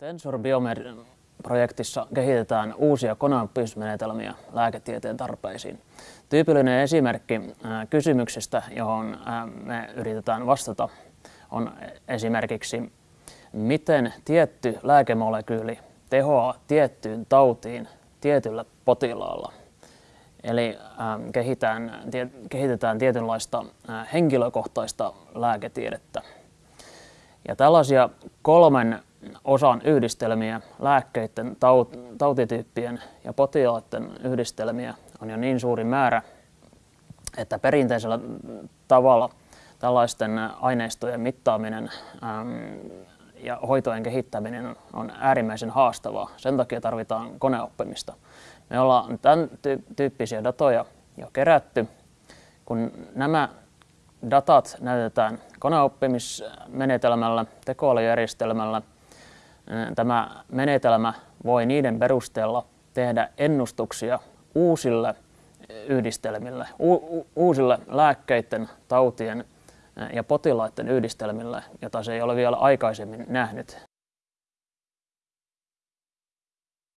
Tensor Biomed-projektissa kehitetään uusia koneoppimismenetelmiä lääketieteen tarpeisiin. Tyypillinen esimerkki kysymyksistä, johon me yritetään vastata, on esimerkiksi miten tietty lääkemolekyyli tehoaa tiettyyn tautiin tietyllä potilaalla. Eli kehitetään, kehitetään tietynlaista henkilökohtaista lääketiedettä. Ja tällaisia kolmen osan yhdistelmiä, lääkkeiden, tautityyppien ja potilaiden yhdistelmiä on jo niin suuri määrä, että perinteisellä tavalla tällaisten aineistojen mittaaminen ja hoitojen kehittäminen on äärimmäisen haastavaa. Sen takia tarvitaan koneoppimista. Me ollaan tämän tyyppisiä datoja jo kerätty. Kun nämä datat näytetään koneoppimismenetelmällä, tekoälyjärjestelmällä, tämä menetelmä voi niiden perusteella tehdä ennustuksia uusille yhdistelmille, uusille lääkkeiden, tautien ja potilaiden yhdistelmille, jota se ei ole vielä aikaisemmin nähnyt.